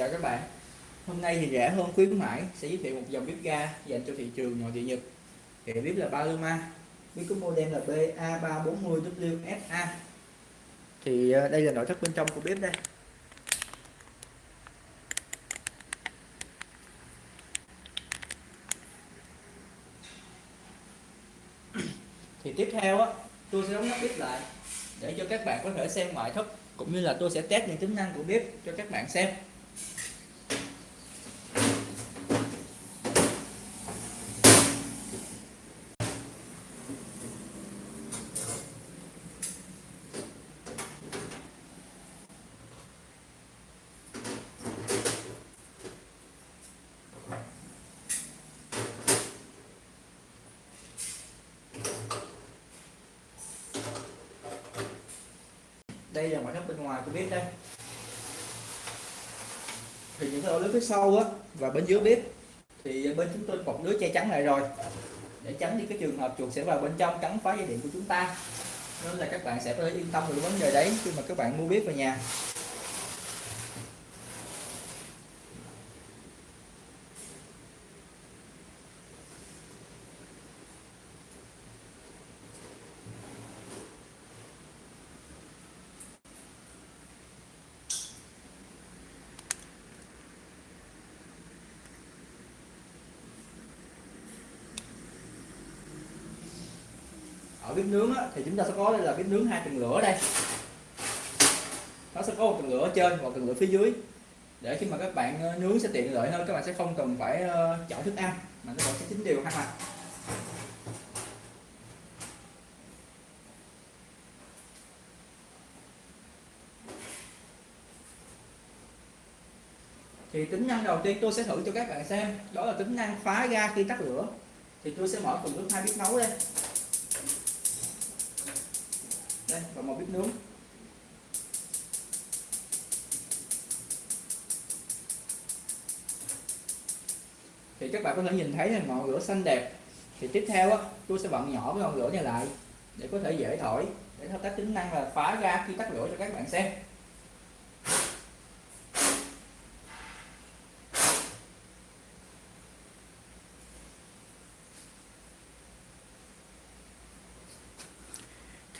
Chào các bạn. Hôm nay thì rẻ hơn khuyến mãi, sẽ giới thiệu một dòng bếp ga dành cho thị trường nội địa Nhật. Thì bếp là Paloma, Bếp có model là BA340WFA Thì ờ, đây là nội thất bên trong của bếp đây. Thì tiếp theo á, tôi sẽ đóng nắp bếp lại để cho các bạn có thể xem ngoại thất, cũng như là tôi sẽ test những tính năng của bếp cho các bạn xem đây là ngoại thất bên ngoài của bếp đây thì những cái ổ lưới phía sau á, và bên dưới bếp, thì bên chúng tôi bọc lưới che chắn lại rồi. Để tránh đi cái trường hợp chuột sẽ vào bên trong cắn phá dây điện của chúng ta. Nên là các bạn sẽ có thể yên tâm về vấn đề đấy khi mà các bạn mua bếp về nhà. Ở bếp nướng á, thì chúng ta sẽ có đây là bếp nướng hai tầng lửa đây. Nó sẽ có một tầng lửa ở trên và một tầng lửa phía dưới. Để khi mà các bạn ờ, nướng sẽ tiện lợi hơn các bạn sẽ không cần phải ờ, chọn thức ăn mà các bạn sẽ chín đều hai mặt. Thì tính năng đầu tiên tôi sẽ thử cho các bạn xem đó là tính năng phá ga khi tắt lửa. Thì tôi sẽ mở phần nước hai bếp nấu đây đây và một bếp nướng. Thì các bạn có thể nhìn thấy là ngọn lửa xanh đẹp. Thì tiếp theo á, tôi sẽ vặn nhỏ cái ngọn lửa này lại để có thể dễ thổi, để thao tác tính năng là phá ra khi tắt lửa cho các bạn xem.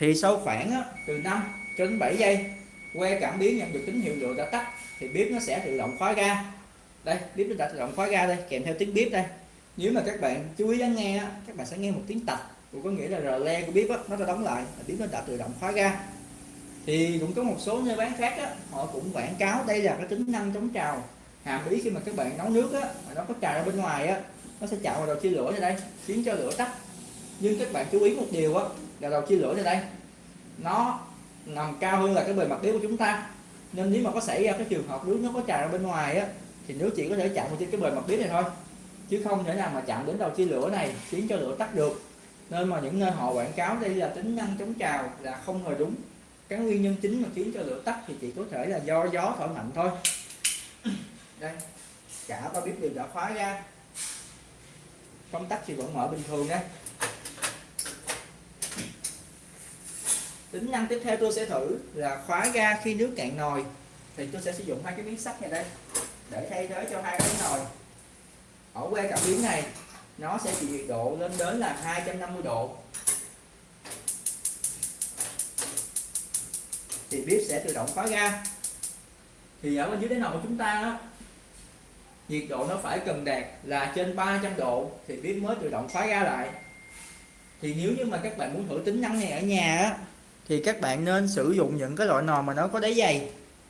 Thì sau khoảng á, từ 5 cho đến 7 giây que cảm biến nhận được tín hiệu lửa đã tắt thì bếp nó sẽ tự động khóa ga. Đây bếp nó đã tự động khóa ga đây kèm theo tiếng bếp đây. Nếu mà các bạn chú ý lắng nghe á, các bạn sẽ nghe một tiếng tạch cũng có nghĩa là rờ le của bếp á, nó đã đóng lại bếp nó đã tự động khóa ga. Thì cũng có một số nơi bán khác á, họ cũng quảng cáo đây là cái tính năng chống trào. Hàm ý khi mà các bạn nấu nước á, mà nó có trào ra bên ngoài á, nó sẽ chạm vào đầu chia lửa ra đây khiến cho lửa tắt nhưng các bạn chú ý một điều á, là đầu chia lửa này đây. Nó nằm cao hơn là cái bề mặt bếp của chúng ta. Nên nếu mà có xảy ra cái trường hợp nước nó có tràn ra bên ngoài á thì nước chỉ có thể chạm vào trên cái bề mặt bếp này thôi. Chứ không thể nào mà chạm đến đầu chia lửa này khiến cho lửa tắt được. Nên mà những nơi họ quảng cáo đây là tính năng chống trào là không hề đúng. Cái nguyên nhân chính mà khiến cho lửa tắt thì chỉ có thể là do gió thổi mạnh thôi. Đây cả ba bếp đều đã khóa ra. Công tắc thì vẫn mở bình thường đây tính năng tiếp theo tôi sẽ thử là khóa ga khi nước cạn nồi. Thì tôi sẽ sử dụng hai cái miếng sắt này đây để thay thế cho hai cái nồi. Ở que cảm biến này nó sẽ chịu nhiệt độ lên đến là 250 độ. Thì bếp sẽ tự động khóa ga. Thì ở bên dưới đáy nồi của chúng ta đó, nhiệt độ nó phải cần đạt là trên 300 độ thì bếp mới tự động khóa ga lại. Thì nếu như mà các bạn muốn thử tính năng này ở nhà á thì các bạn nên sử dụng những cái loại nồi mà nó có đáy dày.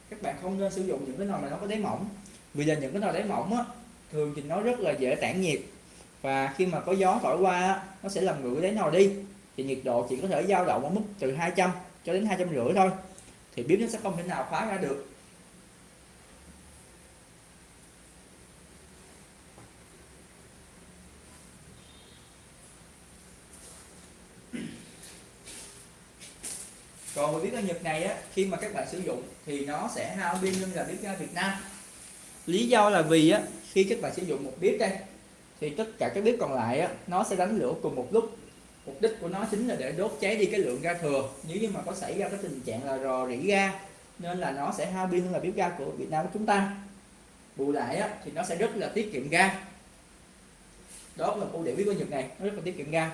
Các bạn không nên sử dụng những cái nồi mà nó có đáy mỏng. Vì là những cái nồi đáy mỏng á, thường thì nó rất là dễ tản nhiệt. Và khi mà có gió thổi qua nó sẽ làm nguội đáy nồi đi. Thì nhiệt độ chỉ có thể dao động ở mức từ 200 cho đến hai trăm rưỡi thôi. Thì bếp nó sẽ không thể nào khóa ra được. Còn một bếp ga Nhật này á khi mà các bạn sử dụng thì nó sẽ hao pin hơn là bếp ga Việt Nam. Lý do là vì á khi các bạn sử dụng một bếp đây thì tất cả các bếp còn lại á nó sẽ đánh lửa cùng một lúc. Mục đích của nó chính là để đốt cháy đi cái lượng ga thừa. Nếu như mà có xảy ra cái tình trạng là rò rỉ ga nên là nó sẽ hao pin hơn là bếp ga của Việt Nam của chúng ta. Bù lại á, thì nó sẽ rất là tiết kiệm ga. Đó là ưu điểm bí quyết nhật này nó rất là tiết kiệm ga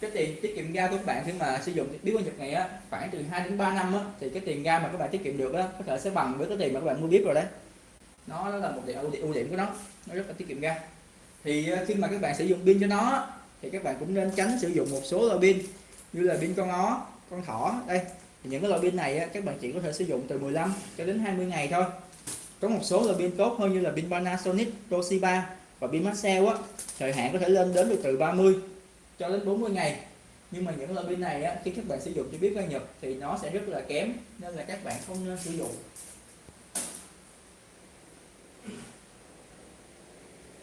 cái tiền tiết kiệm ga của các bạn khi mà sử dụng biếu quang nhật này á khoảng từ 2 đến 3 năm á thì cái tiền ga mà các bạn tiết kiệm được á có thể sẽ bằng với cái tiền mà các bạn mua bếp rồi đấy. Nó, nó là một điểm ưu điểm, ưu điểm của nó nó rất là tiết kiệm ga. Thì ờ, khi mà các bạn sử dụng pin cho nó thì các bạn cũng nên tránh sử dụng một số loại pin như là pin con ó con thỏ đây. Thì những cái loại pin này á, các bạn chỉ có thể sử dụng từ 15 cho đến 20 ngày thôi. Có một số loại pin tốt hơn như là pin Panasonic Toshiba và pin Maxell á thời hạn có thể lên đến được từ 30 cho đến 40 ngày. Nhưng mà những loại pin này á, khi các bạn sử dụng cho biết ga Nhật thì nó sẽ rất là kém nên là các bạn không nên sử dụng.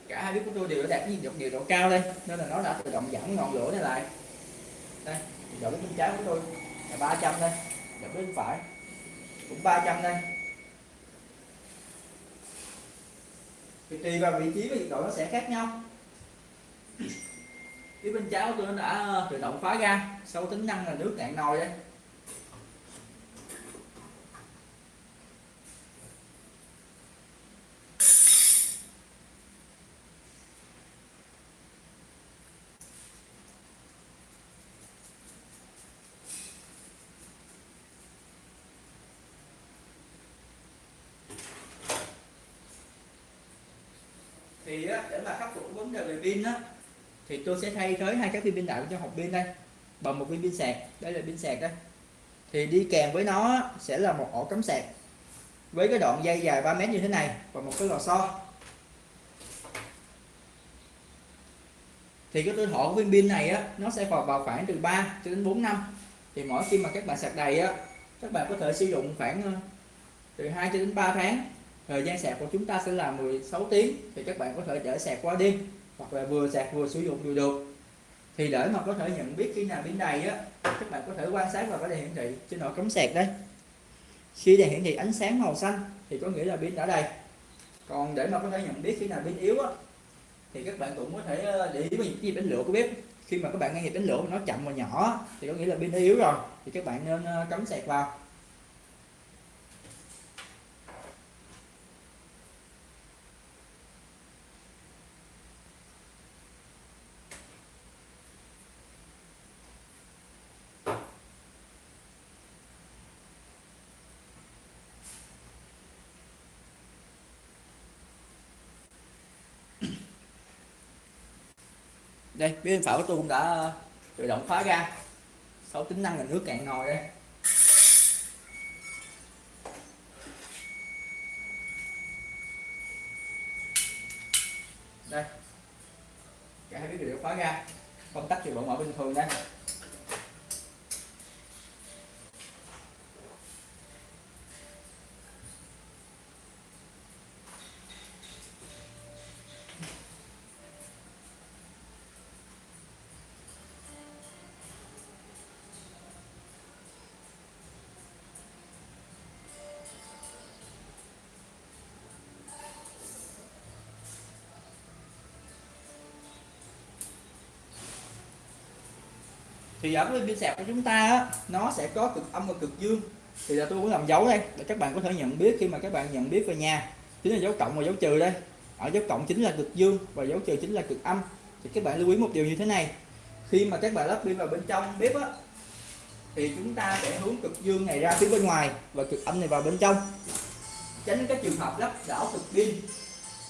Cả hai bếp của tôi đều đã đạt nhiệt nhiệt độ cao đây nên là nó đã tự động giảm ngọn lửa này lại. Đây nhiệt độ bên trái của tôi là 300 đây nhiệt bên phải cũng 300 đây. Thì tùy vào vị trí và nhiệt độ nó sẽ khác nhau phía bên trái của tôi nó đã ờ, tự động khóa ga sau tính năng là nước cạn nồi đấy, thì để mà khắc phục vấn đề về pin á thì tôi sẽ thay thế hai cái viên pin đại trong hộp pin đây, bằng một viên pin sạc. Đây là pin sạc đây. Thì đi kèm với nó sẽ là một ổ cắm sạc với cái đoạn dây dài 3 mét như thế này và một cái lò xo. Thì cái tuổi thọ của viên pin này á, nó sẽ vào vào khoảng từ 3 cho đến 4 năm. Thì mỗi khi mà các bạn sạc đầy á, các bạn có thể sử dụng khoảng ờ, từ 2 cho đến 3 tháng. Thời gian sạc của chúng ta sẽ là 16 tiếng. Thì các bạn có thể để sạc qua đêm hoặc là vừa sạc vừa sử dụng đều được. Thì để mà có thể nhận biết khi nào pin đầy á, các bạn có thể quan sát vào cái đèn hiển thị trên nội cắm sạc đấy khi đèn hiển thị ánh sáng màu xanh thì có nghĩa là pin đã đầy. Còn để mà có thể nhận biết khi nào pin yếu á, thì các bạn cũng có thể ờ, để ý với những cái đánh lửa của bếp. Khi mà các bạn nghe nhịp đánh lửa mà nó chậm và nhỏ thì có nghĩa là pin đã yếu rồi, thì các bạn nên ờ, cắm sạc vào. Đây bên phải của tôi cũng đã ờ, tự động khóa ra. Sáu tính năng là nước cạn nồi đây. Đây. Cả hai cái đều khóa ra. Công tắc thì vẫn mở bình thường đây. Thì ở cái pin sạc của chúng ta á, nó sẽ có cực âm và cực dương. Thì là tôi muốn làm dấu đây để các bạn có thể nhận biết khi mà các bạn nhận biết về nhà. Chính là dấu cộng và dấu trừ đây. Ở dấu cộng chính là cực dương và dấu trừ chính là cực âm. Thì các bạn lưu ý một điều như thế này. Khi mà các bạn lắp pin vào bên trong bếp á thì chúng ta sẽ hướng cực dương này ra phía bên ngoài và cực âm này vào bên trong. Tránh các trường hợp lắp đảo cực pin.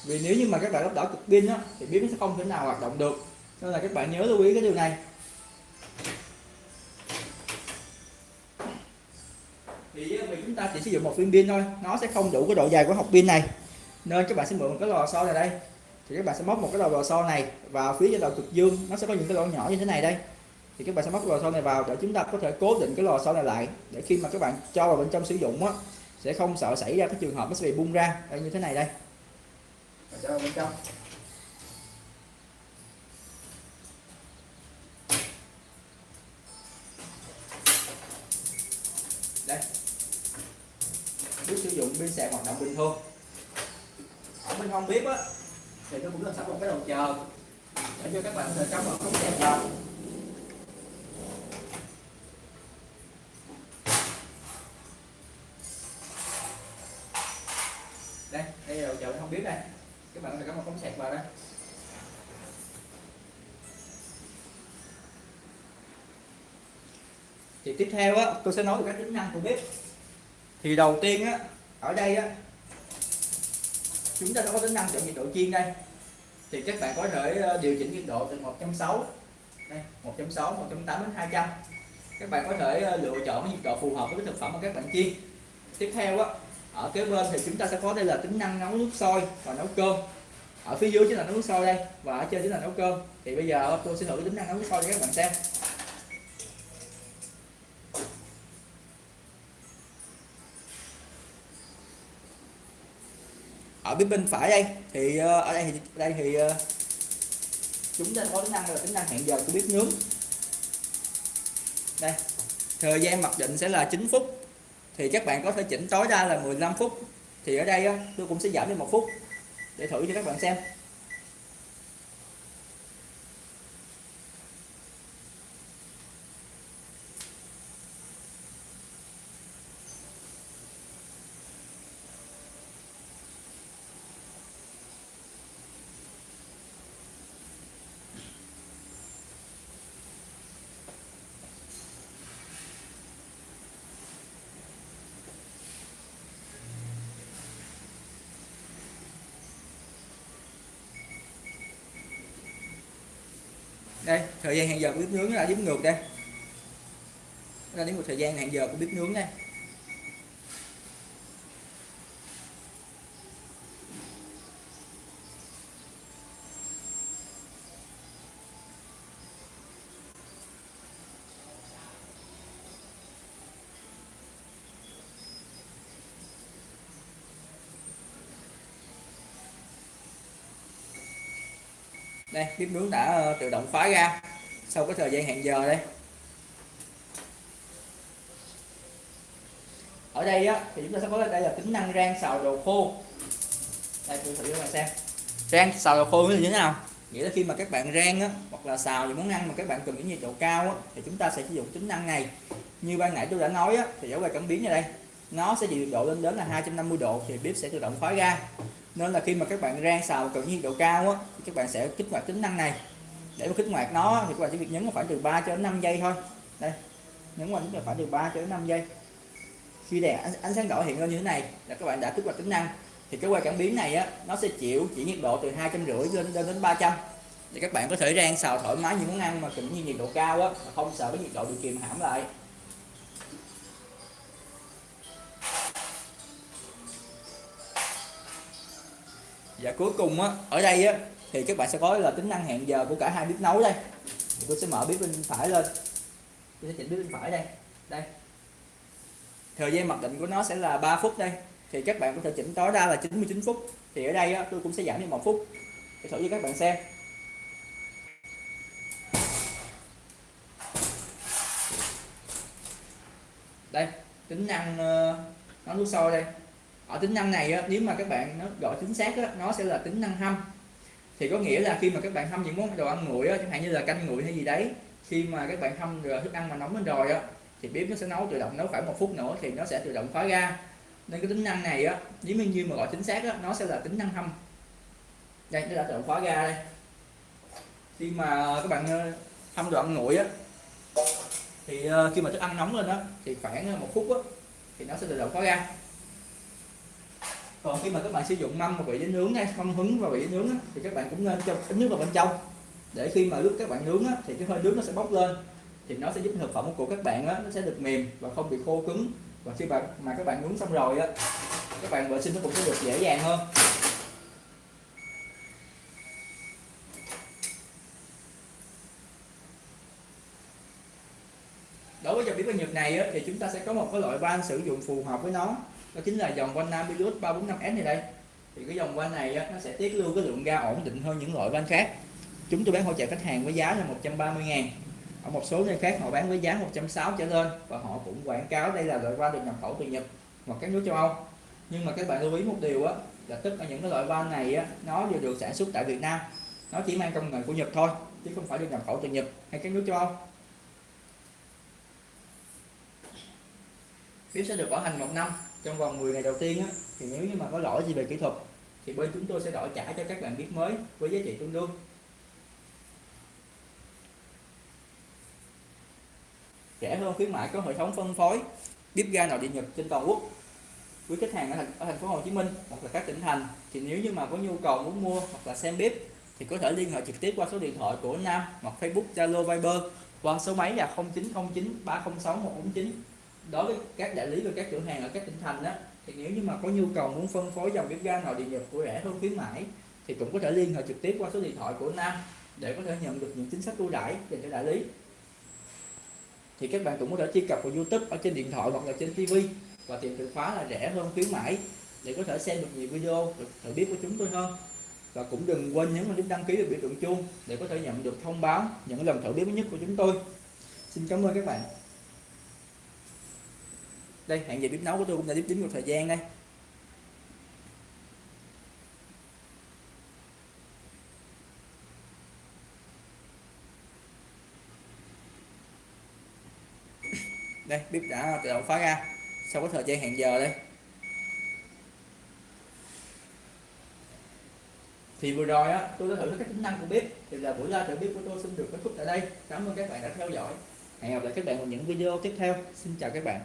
Vì nếu như mà các bạn lắp đảo cực pin á thì bếp sẽ không thể nào hoạt động được. Nên là các bạn nhớ lưu ý cái điều này. Thì ờ, chúng ta chỉ sử dụng một viên pin thôi, nó sẽ không đủ cái độ dài của hộp pin này. Nên các bạn sẽ mượn một cái lò xo này đây. Thì các bạn sẽ móc một cái đầu lò xo này vào phía trên đầu cực dương. Nó sẽ có những cái lỗ nhỏ như thế này đây. Thì các bạn sẽ móc cái lò xo này vào để chúng ta có thể cố định cái lò xo này lại, để khi mà các bạn cho vào bên trong sử dụng á, sẽ không sợ xảy ra cái trường hợp nó sẽ bị bung ra. Đây, như thế này đây. Cho bên trong. Pin bình thường. Ở bên không bếp á, thì tôi cũng làm sẵn một cái đầu chờ. Để cho các bạn có thể cắm vào cống sạc vào. Đây đây là chờ, không biết đây. Các bạn có thể cắm một cống sạc vào đây. Thì tiếp theo á, tôi sẽ nói về các tính năng của bếp. Thì đầu tiên á, ở đây á chúng ta đã có tính năng chọn nhiệt độ chiên đây. Thì các bạn có thể ờ, điều chỉnh nhiệt độ từ 160 đây 160 180 đến 200 các bạn có thể ờ, lựa chọn nhiệt độ phù hợp với cái thực phẩm mà các bạn chiên. Tiếp theo á, ở kế bên thì chúng ta sẽ có đây là tính năng nấu nước sôi và nấu cơm. Ở phía dưới chính là nấu nước sôi đây và ở trên chính là nấu cơm. Thì bây giờ ờ, tôi sẽ thử tính năng nấu nước sôi cho các bạn xem. Ở bên bên phải đây. Thì ờ, ở đây thì đây thì ờ, chúng ta có tính năng là tính năng hẹn giờ của bếp nướng đây, thời gian mặc định sẽ là 9 phút. Thì các bạn có thể chỉnh tối đa là 15 phút. Thì ở đây tôi cũng sẽ giảm đi một phút để thử cho các bạn xem. Đây, thời gian hẹn giờ của bếp nướng là đếm ngược đây. Là đến một thời gian hẹn giờ của bếp nướng đây. Đây bếp nướng đã ờ, tự động khóa ra. Sau cái thời gian hẹn giờ đây. Ở đây á thì chúng ta sẽ có đây là tính năng rang xào đồ khô. Đây tôi thử cho bạn xem. Rang xào đồ khô như thế nào? Nghĩa là khi mà các bạn rang á, hoặc là xào những món ăn mà các bạn cần những nhiệt độ cao á, thì chúng ta sẽ sử dụng tính năng này. Như ban nãy tôi đã nói á, thì dấu về cảm biến ở đây nó sẽ nhiệt độ lên đến là 250 độ thì bếp sẽ tự động khóa ra nên là khi mà các bạn rang xào cần nhiệt độ cao á, thì các bạn sẽ kích hoạt tính năng này. Để mà kích hoạt nó thì các bạn chỉ việc nhấn khoảng từ 3 cho đến 5 giây thôi. Đây nhấn vào nhấn khoảng từ 3 cho đến 5 giây. Khi đèn ánh, ánh sáng đỏ hiện lên như thế này là các bạn đã kích hoạt tính năng. Thì cái quay cảm biến này á nó sẽ chịu chỉ nhiệt độ từ hai trăm rưỡi lên lên đến 300 thì các bạn có thể rang xào thoải mái những món ăn mà cần như nhiệt độ cao á mà không sợ cái nhiệt độ bị kìm hãm lại. Và cuối cùng á ở đây á thì các bạn sẽ có là tính năng hẹn giờ của cả hai bếp nấu đây. Thì tôi sẽ mở bếp bên phải lên. Tôi sẽ chỉnh bếp bên phải đây. Đây. Thời gian mặc định của nó sẽ là 3 phút đây. Thì các bạn có thể chỉnh tối đa là 99 phút. Thì ở đây á, tôi cũng sẽ giảm đi một phút. Để thử cho các bạn xem. Đây tính năng ờ, uh, nó nước sôi đây ở tính năng này á, nếu mà các bạn nó gọi chính xác á, nó sẽ là tính năng hâm. Thì có nghĩa là khi mà các bạn hâm những món đồ ăn nguội á, chẳng hạn như là canh nguội hay gì đấy khi mà các bạn hâm rồi thức ăn mà nóng lên rồi á thì bếp nó sẽ nấu tự động nấu khoảng một phút nữa thì nó sẽ tự động khóa ra. Nên cái tính năng này á nếu như mà gọi chính xác á, nó sẽ là tính năng hâm. Đây nó đã tự động khóa ra đây. Khi mà các bạn ờ, hâm đồ ăn nguội á thì ờ, khi mà thức ăn nóng lên đó thì khoảng ờ, một phút á thì nó sẽ tự động khóa ra còn khi mà các bạn sử dụng mâm và vị để nướng hay mâm hứng và vị để nướng á, thì các bạn cũng nên cho ít nước vào bên trong. Để khi mà lúc các bạn nướng á, thì cái hơi nước nó sẽ bốc lên thì nó sẽ giúp thực phẩm của các bạn á, nó sẽ được mềm và không bị khô cứng. Và khi bạn mà các bạn nướng xong rồi á các bạn vệ sinh nó cũng sẽ được dễ dàng hơn. Đối với dòng bếp ga Nhật này á, thì chúng ta sẽ có một cái loại van sử dụng phù hợp với nó đó chính là dòng van Nambilus 345S này đây. Thì cái dòng van này nó sẽ tiết lưu cái lượng ga ổn định hơn những loại van khác. Chúng tôi bán hỗ trợ khách hàng với giá là 130 ngàn. Ở một số nơi khác họ bán với giá 160 trở lên và họ cũng quảng cáo đây là loại van được nhập khẩu từ Nhật hoặc các nước châu Âu. Nhưng mà các bạn lưu ý một điều á, là tất cả những cái loại van này á, nó đều được sản xuất tại Việt Nam. Nó chỉ mang công nghệ của Nhật thôi, chứ không phải được nhập khẩu từ Nhật hay các nước châu Âu. Bếp sẽ được bảo hành một năm trong vòng 10 ngày đầu tiên á, thì nếu như mà có lỗi gì về kỹ thuật thì bên chúng tôi sẽ đổi trả cho các bạn biết mới với giá trị tương đương. Rẻ hơn khuyến mại có hệ thống phân phối bếp ga nội địa nhật trên toàn quốc. Với khách hàng ở thành, ở thành phố Hồ Chí Minh hoặc là các tỉnh thành thì nếu như mà có nhu cầu muốn mua hoặc là xem bếp thì có thể liên hệ trực tiếp qua số điện thoại của Nam hoặc Facebook Zalo Viber qua số máy là 0909 306 149 đối với các đại lý và các cửa hàng ở các tỉnh thành đó thì nếu như mà có nhu cầu muốn phân phối dòng bếp ga nội địa nhập của rẻ hơn khuyến mãi, thì cũng có thể liên hệ trực tiếp qua số điện thoại của Nam để có thể nhận được những chính sách ưu đãi dành cho đại lý. Thì các bạn cũng có thể truy cập vào YouTube ở trên điện thoại hoặc là trên TV và tìm từ khóa là rẻ hơn khuyến mãi để có thể xem được nhiều video được thử biết của chúng tôi hơn. Và cũng đừng quên nhấn vào nút đăng ký và biểu tượng chuông để có thể nhận được thông báo những lần thử biết mới nhất của chúng tôi. Xin cảm ơn các bạn đây, hẹn giờ bếp nấu của tôi cũng đã tiếp chín một thời gian đây. Đây, bếp đã tự động khóa ra. Sau có thời gian hẹn giờ đây. Thì vừa rồi á, tôi đã thử các tính năng của bếp. Thì là buổi ra thử bếp của tôi xin được kết thúc tại đây. Cảm ơn các bạn đã theo dõi. Hẹn gặp lại các bạn vào những video tiếp theo. Xin chào các bạn.